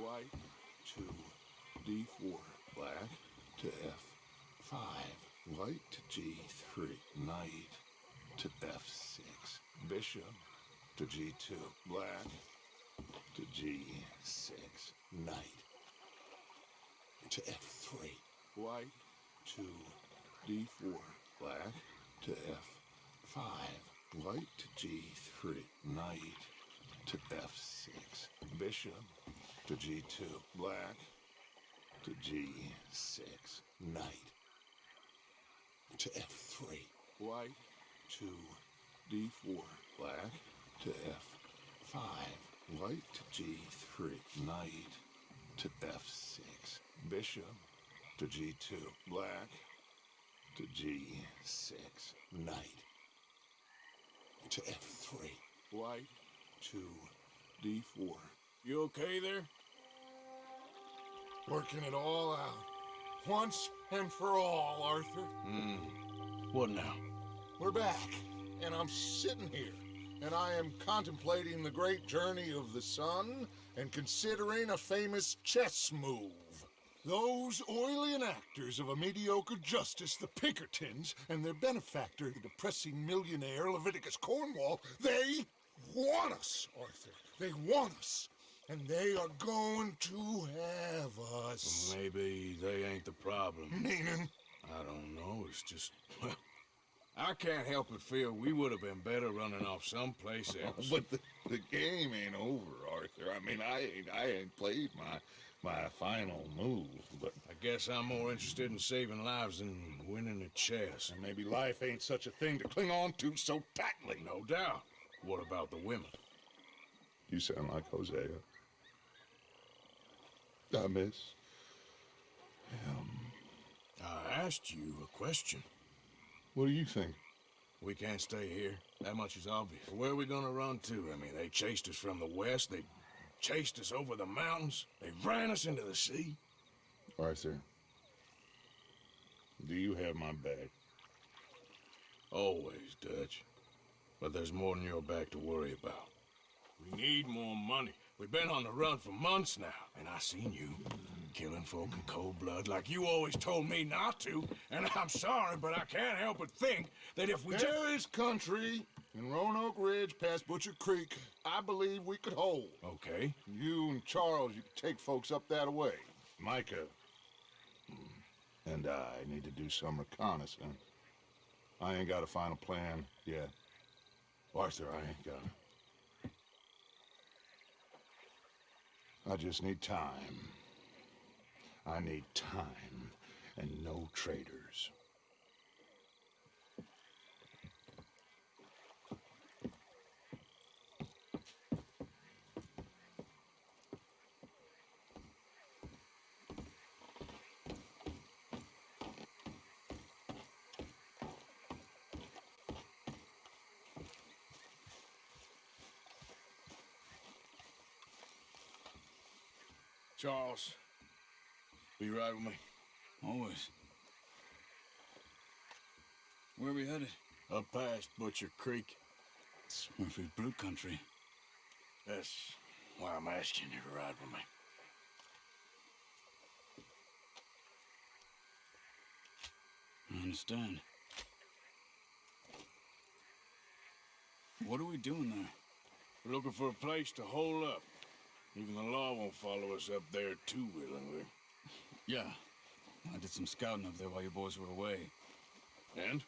white to d4, black to f5, white to g3, knight to f6, bishop to g2, black to g6, knight to f3, white to d4, black to f5, white to g3, knight to f6, bishop to g2, black to g6, knight to f3, white to d4, black to f5, white to g3, knight to f6, bishop to g2, black to g6, knight to f3, white to d4. You okay there? Working it all out. Once and for all, Arthur. Hmm. What now? We're back, and I'm sitting here, and I am contemplating the great journey of the sun and considering a famous chess move. Those oily actors of a mediocre justice, the Pinkertons, and their benefactor, the depressing millionaire Leviticus Cornwall, they want us, Arthur. They want us. And they are going to have us. Maybe they ain't the problem. Meaning? I don't know. It's just, well, I can't help but feel we would have been better running off someplace else. But the, the game ain't over, Arthur. I mean, I ain't, I ain't played my my final move, but I guess I'm more interested in saving lives than winning a chess. and maybe life ain't such a thing to cling on to so tightly. No doubt. What about the women? You sound like Hosea. I miss him. I asked you a question. What do you think? We can't stay here. That much is obvious. Where are we gonna run to? I mean, they chased us from the west. They chased us over the mountains. They ran us into the sea. All right, sir. do you have my back? Always, Dutch. But there's more than your back to worry about. We need more money. We've been on the run for months now, and I seen you killing folk in cold blood like you always told me not to. And I'm sorry, but I can't help but think that if we. There is country in Roanoke Ridge past Butcher Creek I believe we could hold. Okay. You and Charles, you could take folks up that way. Micah and I need to do some reconnaissance. I ain't got a final plan yet. Arthur, I ain't got it. I just need time. I need time and no traitors. Charles, will you ride with me? Always. Where are we headed? Up past Butcher Creek. It's Murphy's Brood Country. That's why I'm asking you to ride with me. I understand. What are we doing there? We're looking for a place to hole up. Even the law won't follow us up there too willingly. Yeah. I did some scouting up there while you boys were away. And?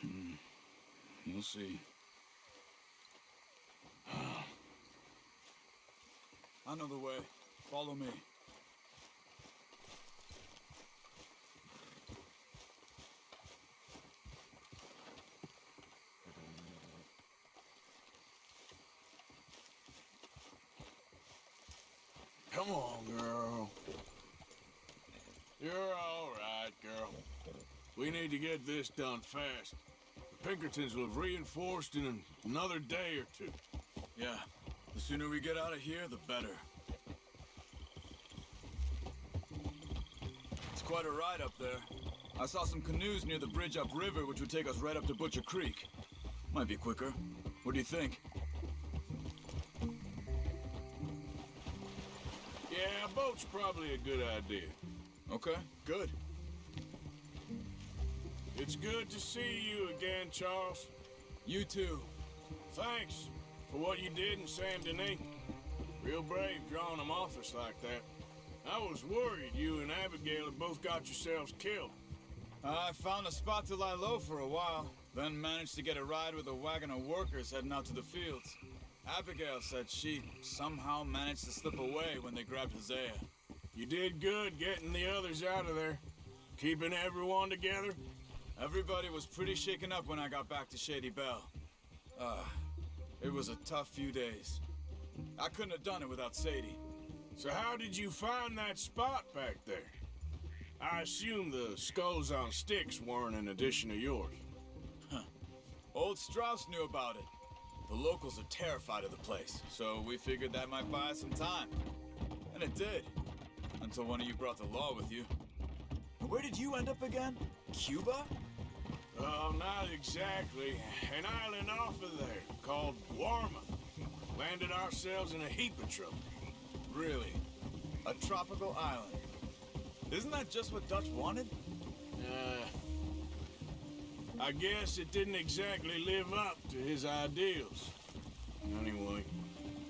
Hmm. You'll see. I know the way. Follow me. Come on, girl. You're all right, girl. We need to get this done fast. The Pinkertons will have reinforced in another day or two. Yeah. The sooner we get out of here, the better. It's quite a ride up there. I saw some canoes near the bridge upriver, which would take us right up to Butcher Creek. Might be quicker. What do you think? Boat's probably a good idea. Okay, good. It's good to see you again, Charles. You too. Thanks for what you did in Saint Denis. Real brave drawing them off us like that. I was worried you and Abigail had both got yourselves killed. I found a spot to lie low for a while, then managed to get a ride with a wagon of workers heading out to the fields. Abigail said she somehow managed to slip away when they grabbed Hosea. You did good getting the others out of there. Keeping everyone together. Everybody was pretty shaken up when I got back to Shady Belle. Ah, it was a tough few days. I couldn't have done it without Sadie. So how did you find that spot back there? I assume the skulls on sticks weren't an addition of yours. Huh. Old Strauss knew about it. The locals are terrified of the place, so we figured that might buy us some time. And it did. Until one of you brought the law with you. Where did you end up again? Cuba? Oh, not exactly. An island off of there called Guarma. Landed ourselves in a heap of trouble. Really? A tropical island? Isn't that just what Dutch wanted? Uh, I guess it didn't exactly live up to his ideals. Anyway,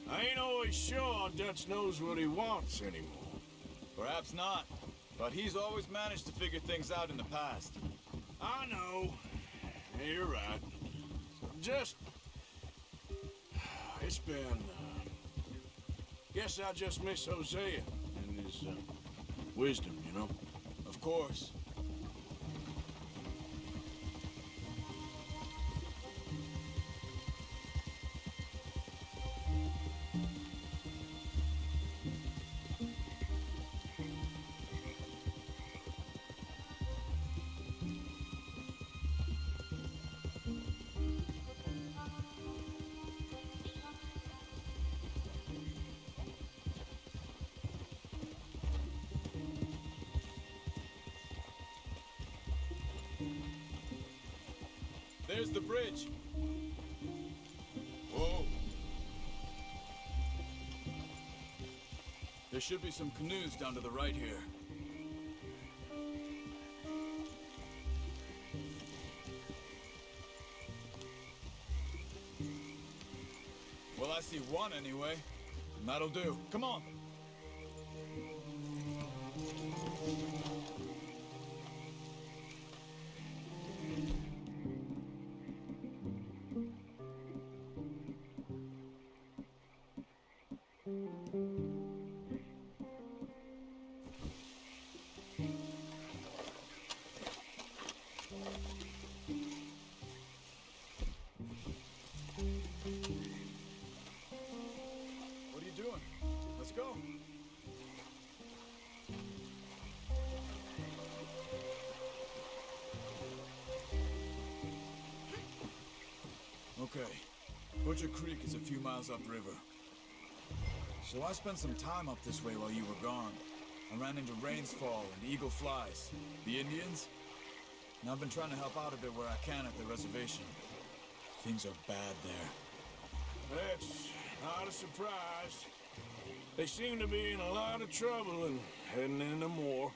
I ain't always sure Dutch knows what he wants anymore. Perhaps not. But he's always managed to figure things out in the past. I know. You're right. Just... It's been... Uh, guess I just miss Hosea and his uh, wisdom, you know? Of course. Should be some canoes down to the right here. Well, I see one anyway. And that'll do. Come on. Butcher Creek is a few miles upriver. So I spent some time up this way while you were gone. I ran into Rains Fall and Eagle Flies. The Indians? And I've been trying to help out a bit where I can at the reservation. Things are bad there. That's not a surprise. They seem to be in a lot of trouble and heading into more.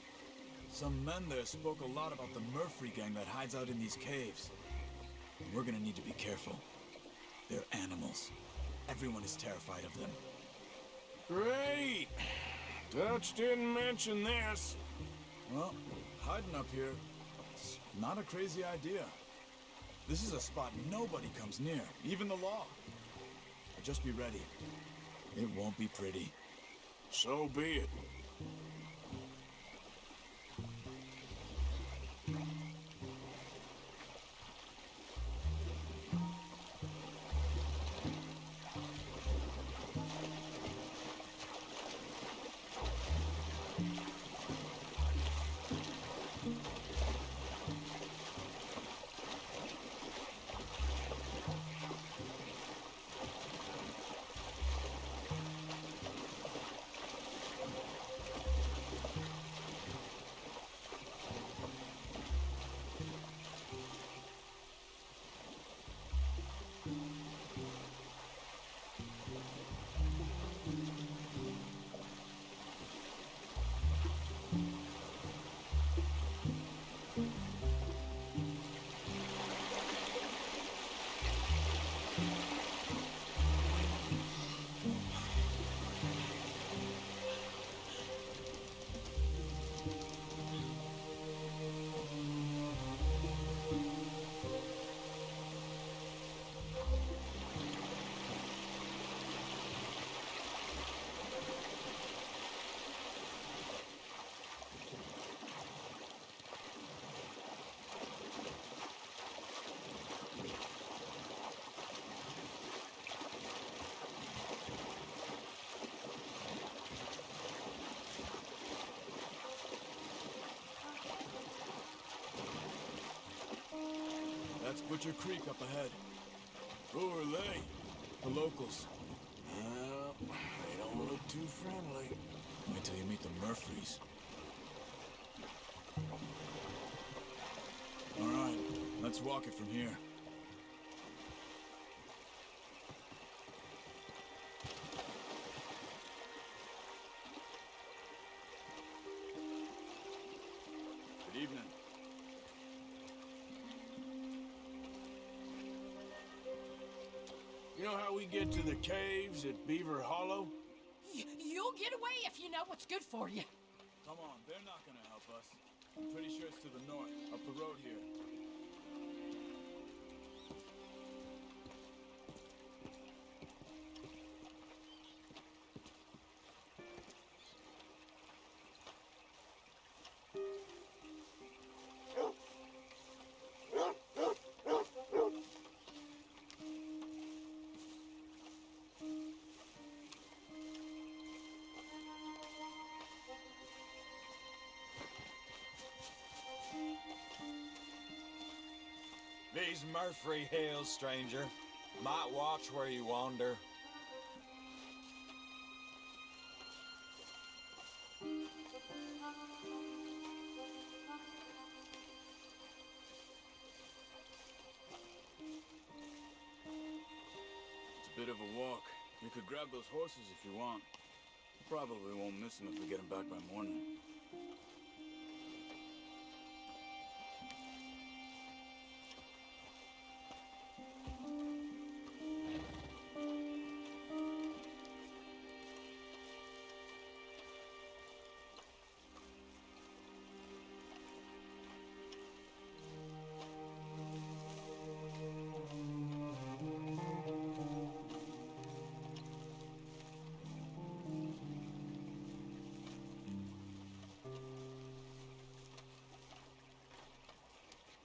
Some men there spoke a lot about the Murphy gang that hides out in these caves. We're gonna need to be careful. They're animals. Everyone is terrified of them. Great. Dutch didn't mention this. Well, hiding up here, it's not a crazy idea. This is a spot nobody comes near, even the law. But just be ready. It won't be pretty. So be it. Butcher Creek up ahead. Who are they? The locals. Well, they don't look too friendly. Wait till you meet the Murphys. All right, let's walk it from here. Get to the caves at Beaver Hollow? Y- you'll get away if you know what's good for you. Come on, they're not gonna help us. I'm pretty sure it's to the north, up the road here. These Murphy Hills, stranger. Might watch where you wander. It's a bit of a walk. You could grab those horses if you want. Probably won't miss them if we get them back by morning.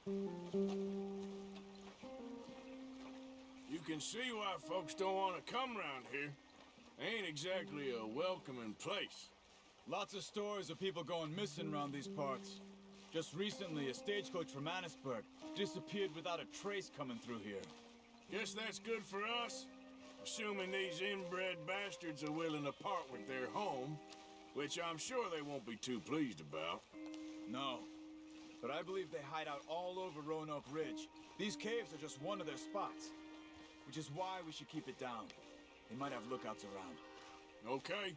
You can see why folks don't want to come around here. Ain't exactly a welcoming place. Lots of stories of people going missing around these parts. Just recently, a stagecoach from Annesburg disappeared without a trace coming through here. Guess that's good for us. Assuming these inbred bastards are willing to part with their home, which I'm sure they won't be too pleased about. No. But I believe they hide out all over Roanoke Ridge. These caves are just one of their spots. Which is why we should keep it down. They might have lookouts around. Okay.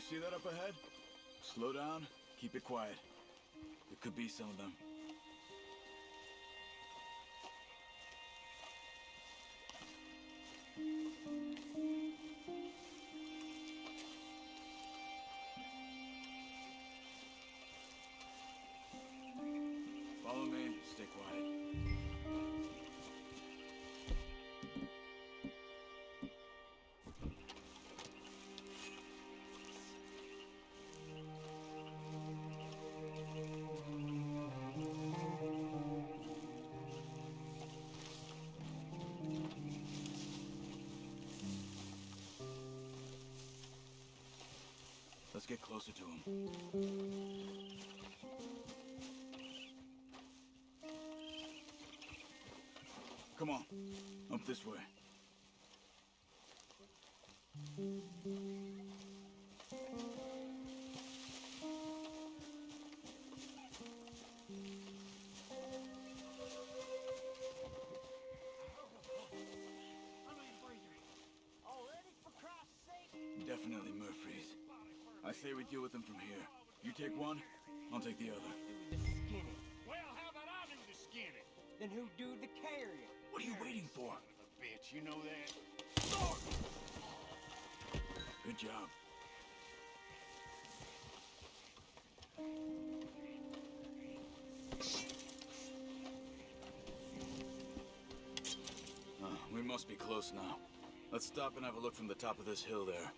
See that up ahead? Slow down, keep it quiet. There could be some of them. Get closer to him. Come on, up this way. Deal with them from here. You take one, I'll take the other. The skinning. Well, how about I do the skinning? Then who do the carrying? What are you waiting for? Bitch, you know that? Good job. Uh, we must be close now. Let's stop and have a look from the top of this hill there.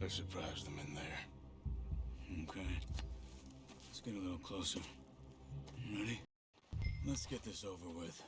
Let's surprise them in there. Okay. Let's get a little closer. Ready? Let's get this over with.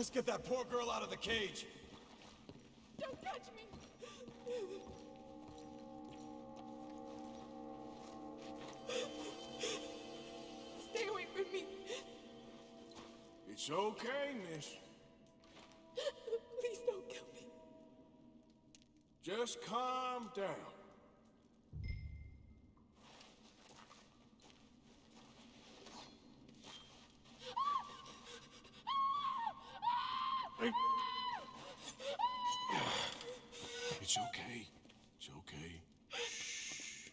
Let's get that poor girl out of the cage. Don't touch me. Stay away from me. It's okay, miss. Please don't kill me. Just calm down. Hey. It's okay. It's okay. Shh.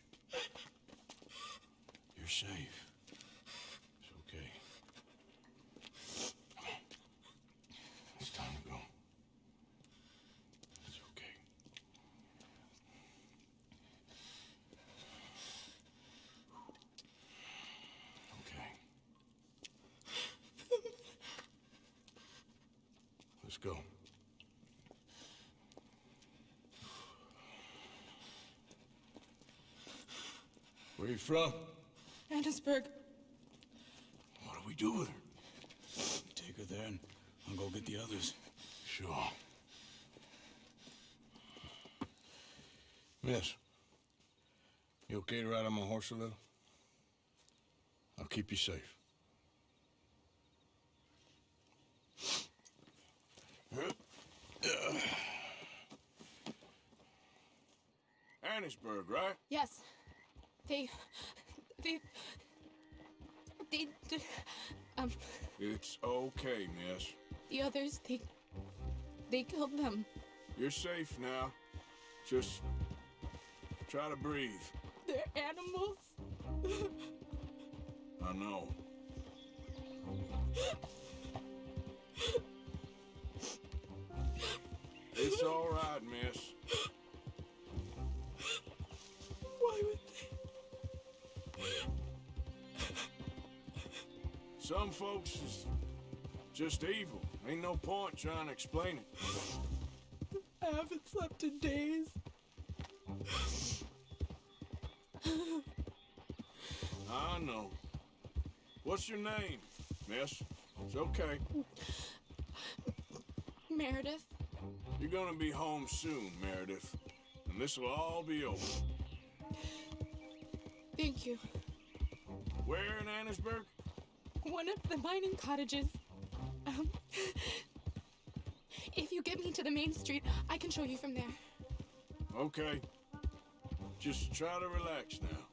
You're safe. It's okay. Come on. It's time to go. It's okay. Okay. Let's go. Where you from? Annesburg. What do we do with her? Take her there and I'll go get the others. Sure. Miss, you okay to ride on my horse a little? I'll keep you safe. Annesburg, right? Yes. They. They. They. Um. It's okay, miss. The others, they. They killed them. You're safe now. Just try to breathe. They're animals. I know. It's all right, miss. Why would they? Some folks is just evil. Ain't no point trying to explain it. I haven't slept in days. I know. What's your name, miss? It's okay. Meredith. You're gonna be home soon, Meredith. And this'll all be over. Thank you. Where in Annesburg? One of the mining cottages. Um. If you get me to the main street, I can show you from there. Okay. Just try to relax now.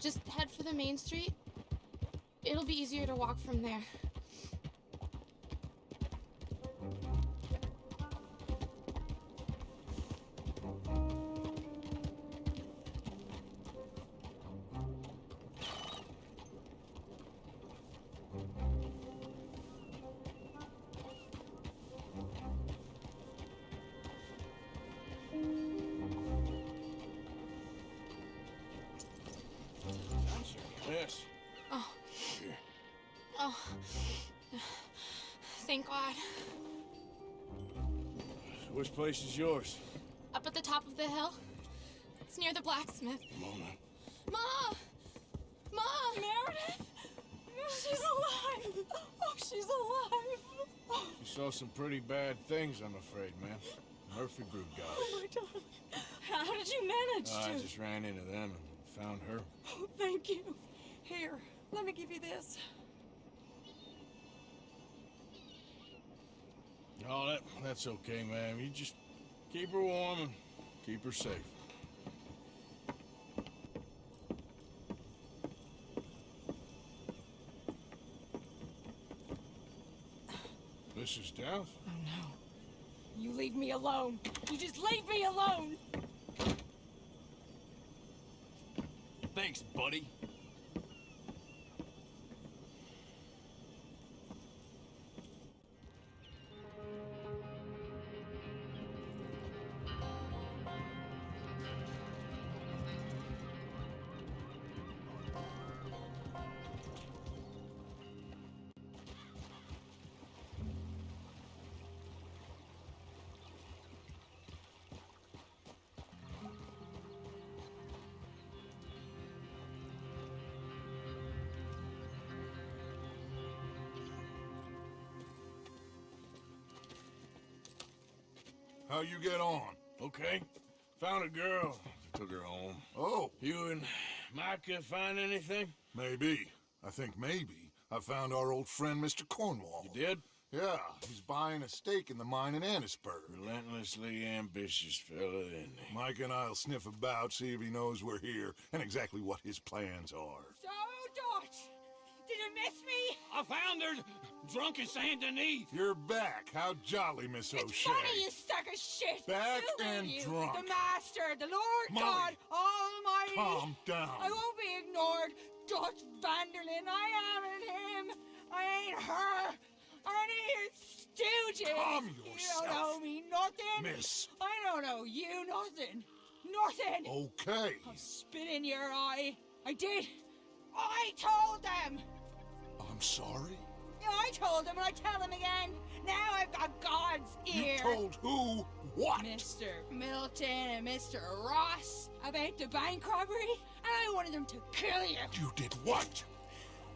Just head for the main street. It'll be easier to walk from there. Thank God. Which place is yours? Up at the top of the hill. It's near the blacksmith. Now. Ma! Ma! Meredith! She's alive! Oh, she's alive! You saw some pretty bad things, I'm afraid, man. Murphy got us. Oh, my darling. How did you manage I to? just ran into them and found her. Oh, thank you. Here, let me give you this. Oh, that that's okay, man. You just keep her warm and Keep her safe. Mrs. Dowth? Oh no. You leave me alone. You just leave me alone. Thanks, buddy. How you get on? Okay. Found a girl. Took her home. Oh, You and Micah find anything? maybe. I think maybe I found our old friend Mr. Cornwall. You did? Yeah, he's buying a stake in the mine in Annesburg. Relentlessly ambitious fella, isn't he? Mike and I'll sniff about, see if he knows we're here, and exactly what his plans are. So, Dot, did you miss me? I found her drunk in Saint Denis. You're back. How jolly, Miss O'Shea. It's funny, you sack of shit. Back Who and you? drunk. The Master, the Lord Molly. God Almighty. Calm down. I won't be ignored. Dutch van der Linde, I am him. I ain't her. Or any of his stooges. Calm yourself. You don't yourself. know me nothing. Miss. I don't know you nothing. Nothing. Okay. I'll spit in your eye. I did. I told them. I'm sorry. Yeah, I told him, and I tell him again. Now I've got God's ear. You told who what? Mr. Milton and Mr. Ross about the bank robbery, and I wanted them to kill you. You did what?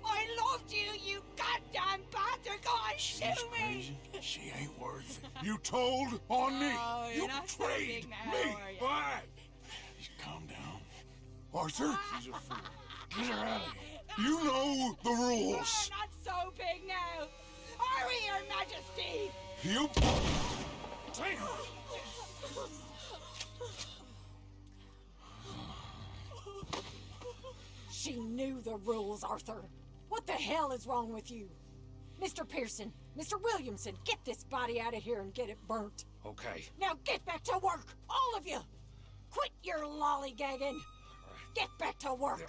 I loved you, you goddamn bastard! Go on, She's shoot me! crazy. She ain't worth it. You told on me. Oh, you're you so betrayed big now, me. Why? Calm down. Arthur, ah. She's a fool. Get her out of here. You know the rules. not so big now. Are we, Your Majesty? You. She knew the rules, Arthur. What the hell is wrong with you? Mr. Pearson, Mr. Williamson, get this body out of here and get it burnt. Okay. Now get back to work, all of you! Quit your lollygagging! Get back to work! You're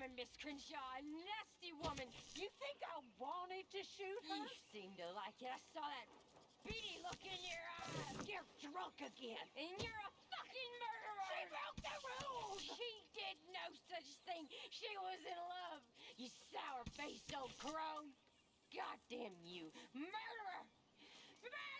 woman, Miss Grimshaw. A nasty woman. You think I wanted to shoot her? You seem to like it. I saw that beady look in your eyes. You're drunk again. And you're a fucking murderer. She broke the rules. She did no such thing. She was in love. You sour-faced old crow. Goddamn you. Murderer. Murderer!